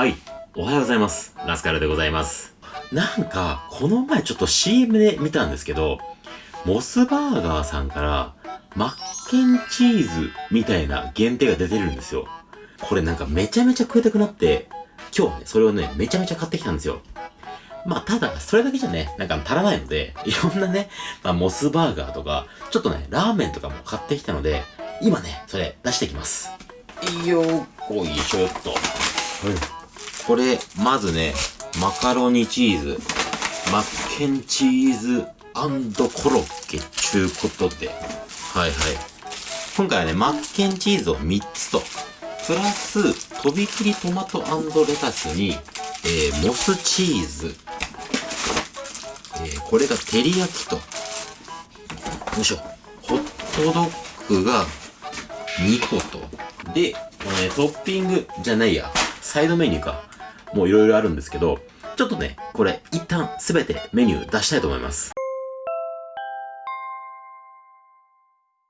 はい。おはようございます。ラスカルでございます。なんか、この前ちょっと CM で見たんですけど、モスバーガーさんから、マッケンチーズみたいな限定が出てるんですよ。これなんかめちゃめちゃ食いたくなって、今日はね、それをね、めちゃめちゃ買ってきたんですよ。まあ、ただ、それだけじゃね、なんか足らないので、いろんなね、まあ、モスバーガーとか、ちょっとね、ラーメンとかも買ってきたので、今ね、それ出してきます。よーこいしょっと。これ、まずね、マカロニチーズ、マッケンチーズコロッケちゅうことで、はいはい。今回はね、マッケンチーズを3つと、プラス、とびきりトマトレタスに、えー、モスチーズ、えー、これが照り焼きと、よいしょ、ホットドッグが2個と、で、このね、トッピングじゃないや、サイドメニューか。もういろいろあるんですけど、ちょっとね、これ一旦すべてメニュー出したいと思います。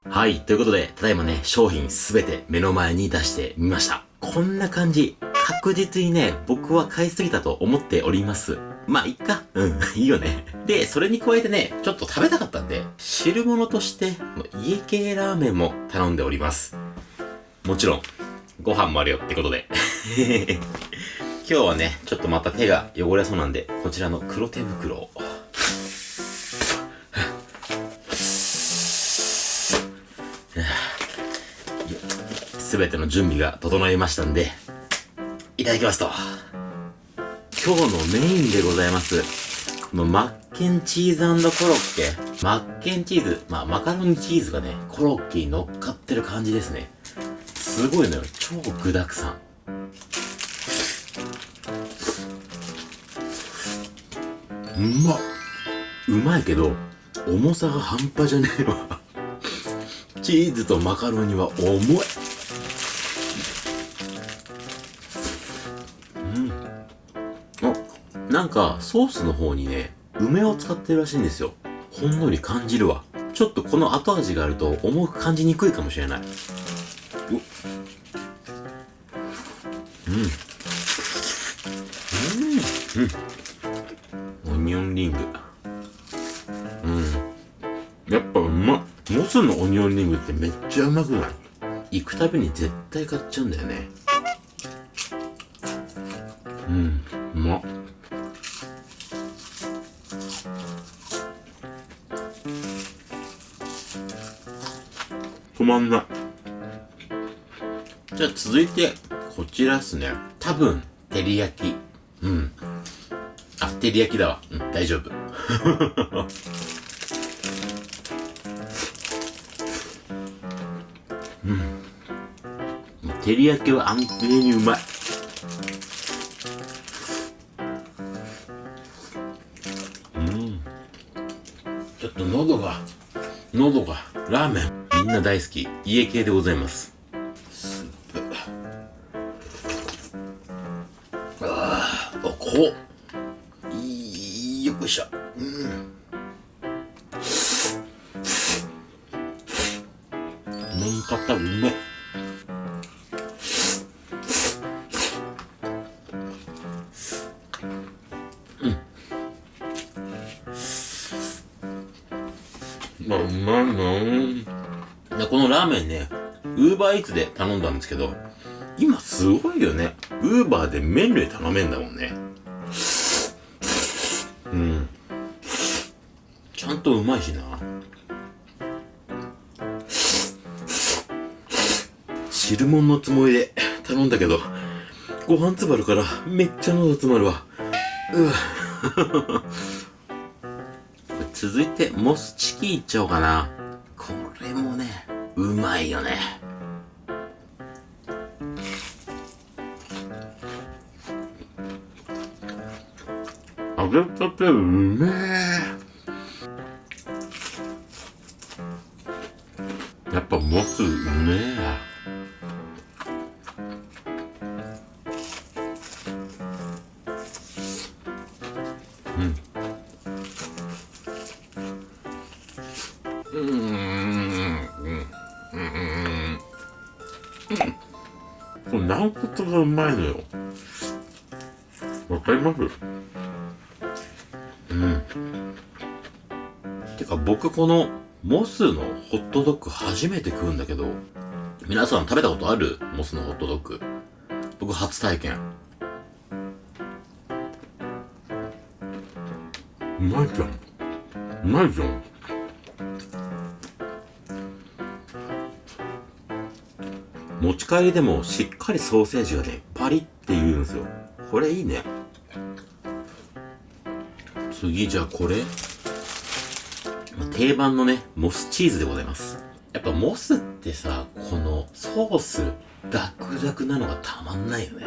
はい、ということで、ただいまね、商品すべて目の前に出してみました。こんな感じ。確実にね、僕は買いすぎたと思っております。まあ、いっか。うん、いいよね。で、それに加えてね、ちょっと食べたかったんで、汁物として、家系ラーメンも頼んでおります。もちろん、ご飯もあるよってことで。今日はね、ちょっとまた手が汚れそうなんで、こちらの黒手袋を。すべての準備が整いましたんで、いただきますと。今日のメインでございます。のマッケンチーズコロッケ。マッケンチーズ、まあマカロニチーズがね、コロッケに乗っかってる感じですね。すごいのよ。超具沢山。うまっうまいけど、重さが半端じゃねえわ。チーズとマカロニは重い。うん。あ、なんか、ソースの方にね、梅を使ってるらしいんですよ。ほんのり感じるわ。ちょっとこの後味があると重く感じにくいかもしれない。うん。のオニオンリングってめっちゃうまくない？行くたびに絶対買っちゃうんだよね。うん。うまっ。止まんない。じゃあ続いて、こちらっすね。多分、照り焼き。うん。あ、照り焼きだわ。うん、大丈夫。照り焼きは安定にうまい。うん。ちょっと喉が、喉が、ラーメン。みんな大好き。家系でございます。スープ。ああ、おこう。まあ、うまいなでこのラーメンね、ウーバーイーツで頼んだんですけど、今すごいよね。ウーバーで麺類頼めんだもんね。うん。ちゃんとうまいしな。汁物のつもりで頼んだけど、ご飯つばるからめっちゃ喉詰まるわ。うわ。続いて、モスチキンいっちゃおうかな。これもね、うまいよね。揚げたてうめえ。うん。これ軟骨がうまいのよ。わかります？うん。てか僕このモスのホットドッグ初めて食うんだけど、皆さん食べたことある？モスのホットドッグ。僕初体験。うまいじゃん。うまいじゃん。持ち帰りでもしっかりソーセージがね、パリって言うんですよ。これいいね。次じゃあこれ定番のね、モスチーズでございます。やっぱモスってさ、このソース、ダクダクなのがたまんないよね。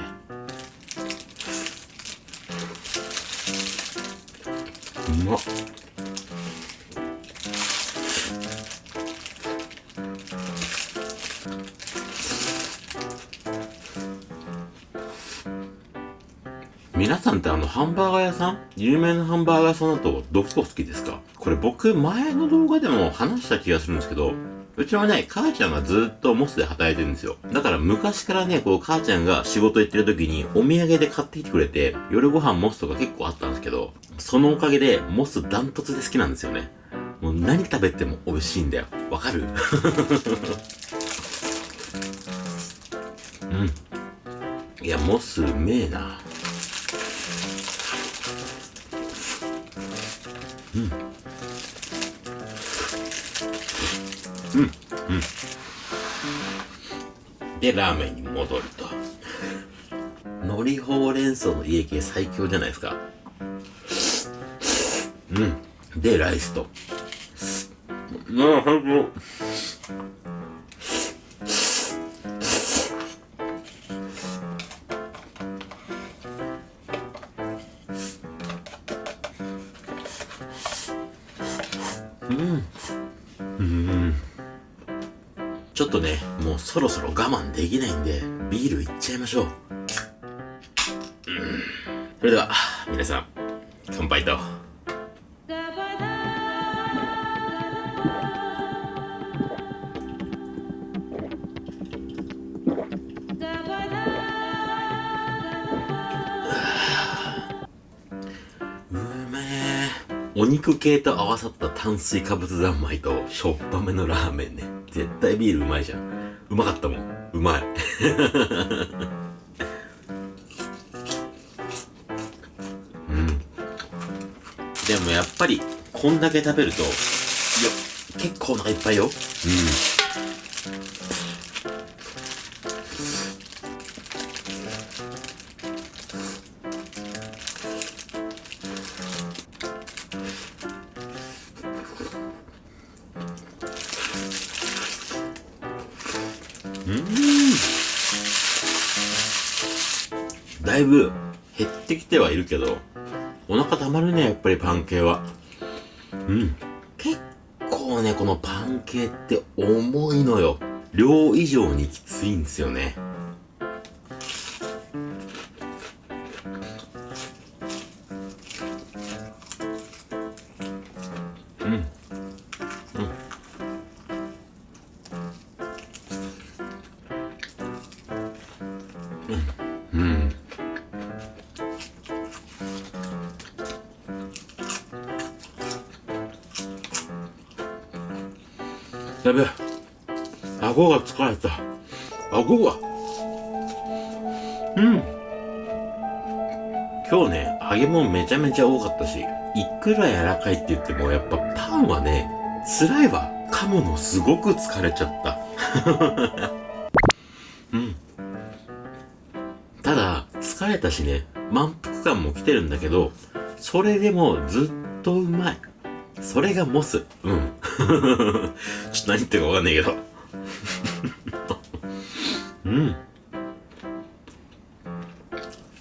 うまっ。皆さんってあのハンバーガー屋さん？有名なハンバーガー屋さんだとどこ好きですか？これ僕前の動画でも話した気がするんですけど、うちはね、母ちゃんがずっとモスで働いてるんですよ。だから昔からね、こう母ちゃんが仕事行ってる時にお土産で買ってきてくれて、夜ご飯モスとか結構あったんですけど、そのおかげでモスダントツで好きなんですよね。もう何食べても美味しいんだよ。わかる？うん。いや、モスうめえな。で、ラーメンに戻ると。海苔ほうれん草の家系最強じゃないですか。うん。で、ライスと。なあ、最高。もうそろそろ我慢できないんで、ビールいっちゃいましょう。うん。それでは、皆さん、乾杯と。お肉系と合わさった炭水化物三昧としょっぱめのラーメンね。絶対ビールうまいじゃん。うまかったもん。うまい。うん。でもやっぱり、こんだけ食べると、いや、結構お腹いっぱいよ。うん。けど、お腹たまるね、やっぱりパン系は。うん。結構ね、このパン系って重いのよ。量以上にきついんですよね。やべえ。顎が疲れた。顎が。うん。今日ね、揚げ物めちゃめちゃ多かったし、いくら柔らかいって言っても、やっぱパンはね、辛いわ。噛むのすごく疲れちゃった。うん。ただ、疲れたしね、満腹感も来てるんだけど、それでもずっとうまい。それがモス。うん。ょっと何言ってるかわかんないけど。うん、うん。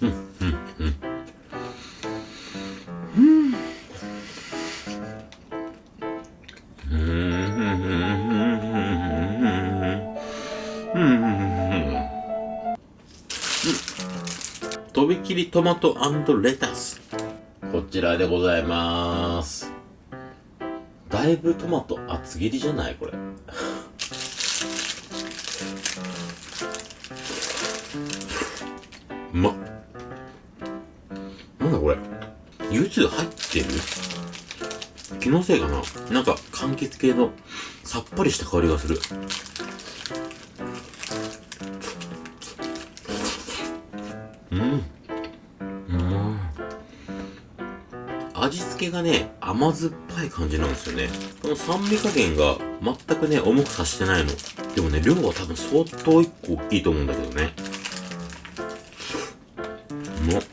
うん。うん。とびきりトマトレタス。こちらでございます。だいぶトマト厚切りじゃない？これ。うまっ。蜜入ってる？気のせいかな？なんか柑橘系のさっぱりした香りがする。うんうんがね甘酸っぱい感じなんですよね。この酸味加減が全くね重くさしてないの。でもね量は多分相当1個大きいと思うんだけどね。うまっ。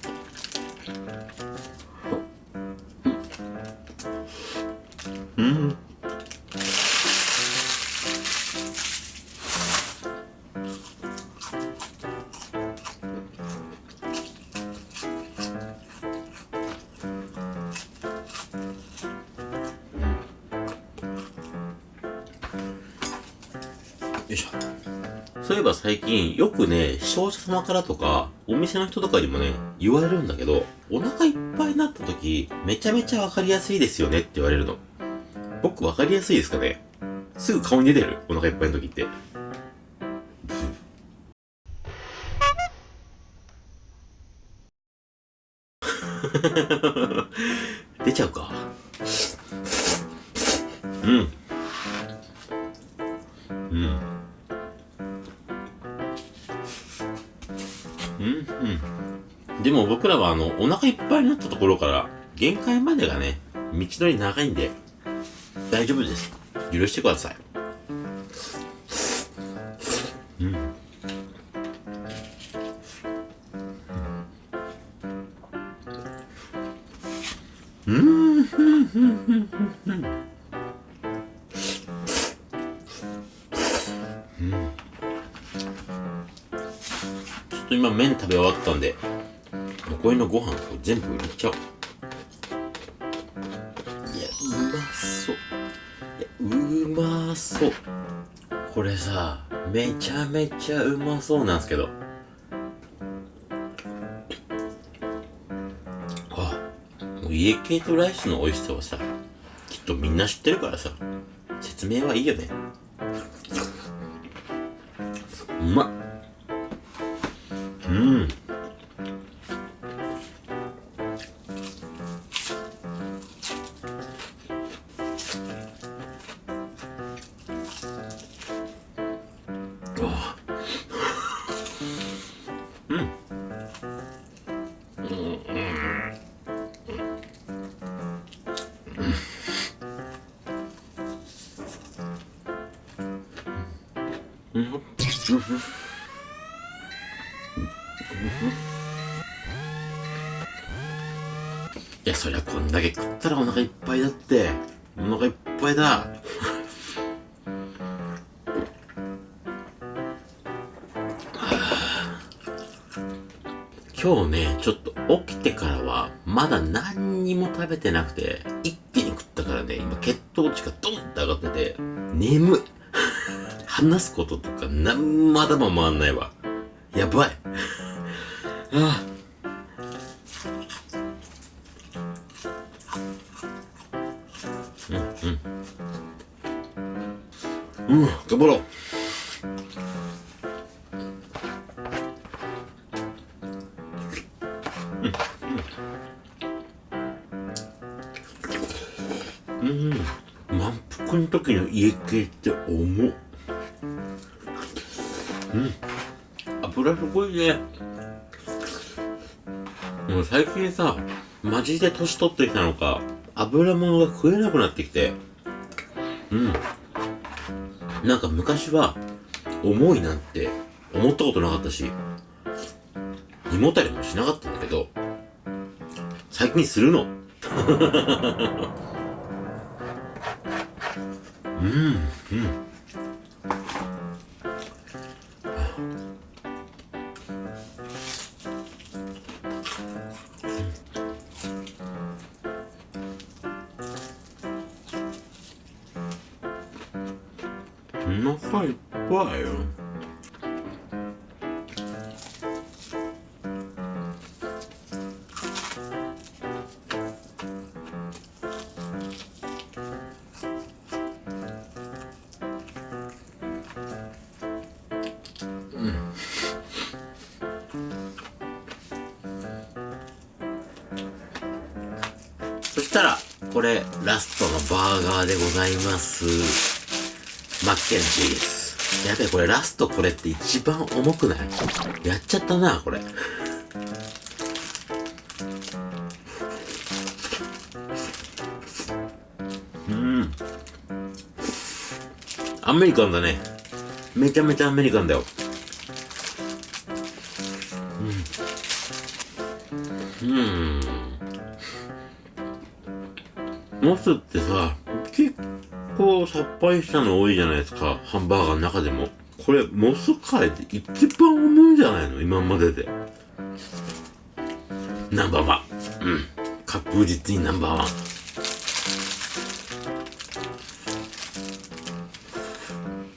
えば最近よくね、視聴者様からとか、お店の人とかにもね、言われるんだけど、お腹いっぱいになった時、めちゃめちゃわかりやすいですよねって言われるの。僕わかりやすいですかね？すぐ顔に出てるお腹いっぱいの時って。出ちゃうか。うん。うん。うん、でも僕らはあの、お腹いっぱいになったところから、限界までがね、道のり長いんで、大丈夫です。許してください。うん。ちょっと今麺食べ終わったんで残りのご飯を全部入れちゃおう。いやうまそう。いやうまそう。これさめちゃめちゃうまそうなんですけど。あもう家系とライスの美味しさはさきっとみんな知ってるからさ説明はいいよね。うまっ。そりゃこんだけ食ったらお腹いっぱいだって。お腹いっぱいだ。今日ね、ちょっと起きてからは、まだ何にも食べてなくて、一気に食ったからね、今血糖値がドンって上がってて、眠い。話すこととか、なんまだも回んないわ。やばい。ああ。うん、頑張ろう。うん、うん、満腹の時の家系って重っ。うん、油すごいね。もう最近さ、マジで年取ってきたのか、油物が食えなくなってきて、うん。なんか昔は、重いなんて思ったことなかったし、胃もたれもしなかったんだけど、最近するの。うん、うん。お腹いっぱいよそしたら、これ、ラストのバーガーでございます。マッケンチーズ。やべ、これラストこれって一番重くない？やっちゃったな、これ。うん。アメリカンだね。めちゃめちゃアメリカンだよ。うん。うん。モスってさ、結構さっぱりしたの多いじゃないですか。ハンバーガーの中でも。これ、モス界で一番重いんじゃないの？今までで。ナンバーワン。うん。確実にナンバーワン。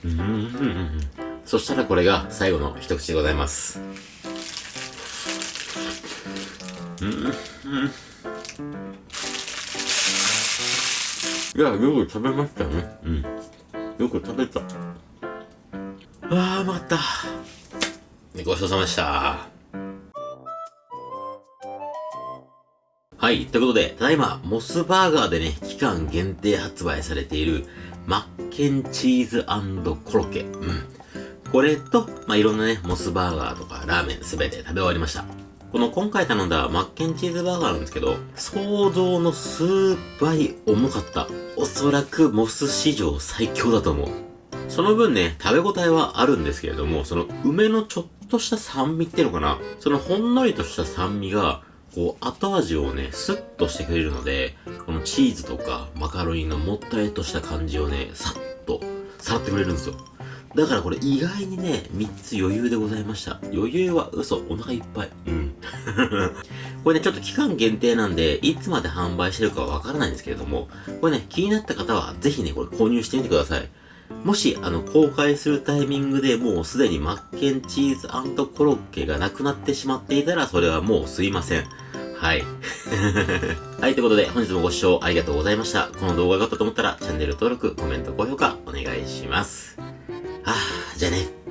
うんうんうんうん。そしたらこれが最後の一口でございます。うんうん。いや、よく食べましたね。うん。よく食べた。あー、うまかった。ごちそうさまでした。はい。ということで、ただいま、モスバーガーでね、期間限定発売されている、マッケンチーズコロッケ。うん。これと、まあ、いろんなね、モスバーガーとかラーメンすべて食べ終わりました。この今回頼んだマッケンチーズバーガーなんですけど、想像の数倍重かった。おそらくモス史上最強だと思う。その分ね、食べ応えはあるんですけれども、その梅のちょっとした酸味っていうのかなそのほんのりとした酸味が、こう後味をね、スッとしてくれるので、このチーズとかマカロニのもったりとした感じをね、さっとさらってくれるんですよ。だからこれ意外にね、3つ余裕でございました。余裕は嘘、お腹いっぱい。うん。これね、ちょっと期間限定なんで、いつまで販売してるかはわからないんですけれども、これね、気になった方はぜひね、これ購入してみてください。もし、あの、公開するタイミングでもうすでにマッケンチーズコロッケがなくなってしまっていたら、それはもうすいません。はい。はい、ということで、本日もご視聴ありがとうございました。この動画が良かったと思ったら、チャンネル登録、コメント、高評価、お願いします。ああ、じゃあね。